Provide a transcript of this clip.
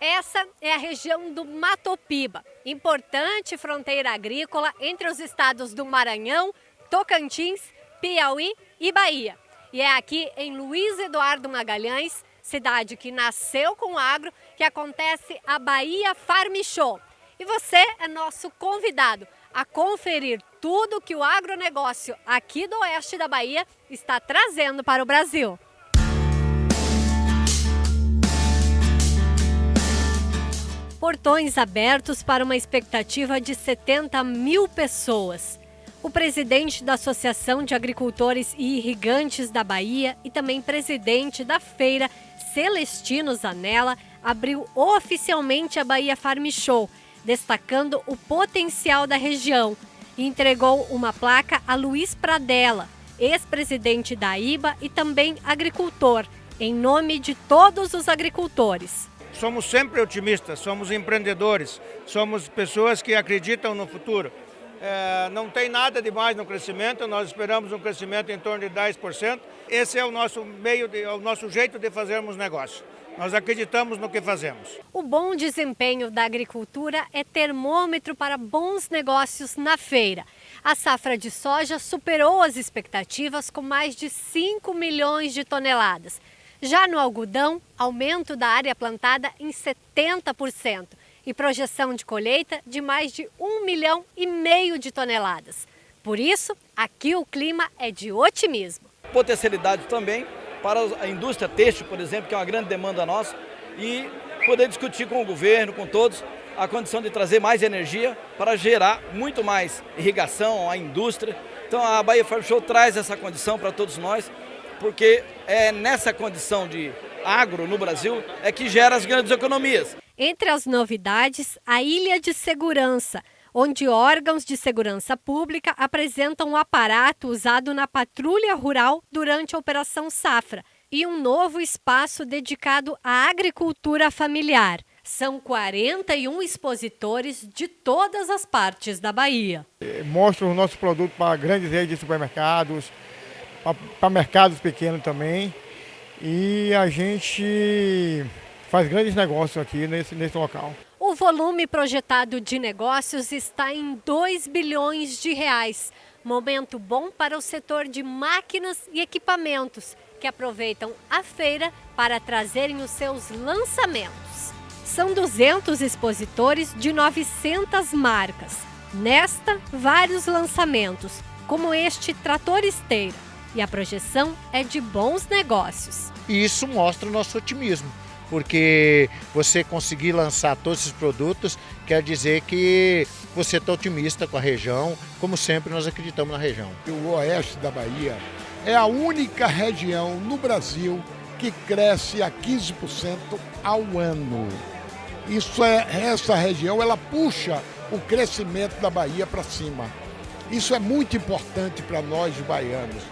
Essa é a região do Matopiba, importante fronteira agrícola entre os estados do Maranhão, Tocantins, Piauí e Bahia. E é aqui em Luiz Eduardo Magalhães, cidade que nasceu com agro, que acontece a Bahia Farm Show. E você é nosso convidado a conferir tudo que o agronegócio aqui do oeste da Bahia está trazendo para o Brasil. Portões abertos para uma expectativa de 70 mil pessoas. O presidente da Associação de Agricultores e Irrigantes da Bahia e também presidente da feira, Celestino Zanella, abriu oficialmente a Bahia Farm Show, destacando o potencial da região e entregou uma placa a Luiz Pradella, ex-presidente da IBA e também agricultor, em nome de todos os agricultores somos sempre otimistas, somos empreendedores, somos pessoas que acreditam no futuro. É, não tem nada de mais no crescimento, nós esperamos um crescimento em torno de 10%. Esse é o nosso meio, de, é o nosso jeito de fazermos negócio. Nós acreditamos no que fazemos. O bom desempenho da agricultura é termômetro para bons negócios na feira. A safra de soja superou as expectativas com mais de 5 milhões de toneladas. Já no algodão, aumento da área plantada em 70% e projeção de colheita de mais de 1 milhão e meio de toneladas. Por isso, aqui o clima é de otimismo. Potencialidade também para a indústria têxtil, por exemplo, que é uma grande demanda nossa, e poder discutir com o governo, com todos, a condição de trazer mais energia para gerar muito mais irrigação à indústria. Então a Bahia Farm Show traz essa condição para todos nós porque é nessa condição de agro no Brasil é que gera as grandes economias. Entre as novidades, a Ilha de Segurança, onde órgãos de segurança pública apresentam o aparato usado na patrulha rural durante a Operação Safra e um novo espaço dedicado à agricultura familiar. São 41 expositores de todas as partes da Bahia. Mostra o nosso produto para grandes redes de supermercados, para mercados pequenos também. E a gente faz grandes negócios aqui nesse, nesse local. O volume projetado de negócios está em 2 bilhões de reais. Momento bom para o setor de máquinas e equipamentos, que aproveitam a feira para trazerem os seus lançamentos. São 200 expositores de 900 marcas. Nesta, vários lançamentos, como este trator esteira, e a projeção é de bons negócios. E isso mostra o nosso otimismo, porque você conseguir lançar todos esses produtos quer dizer que você está otimista com a região, como sempre nós acreditamos na região. O oeste da Bahia é a única região no Brasil que cresce a 15% ao ano. Isso é essa região, ela puxa o crescimento da Bahia para cima. Isso é muito importante para nós baianos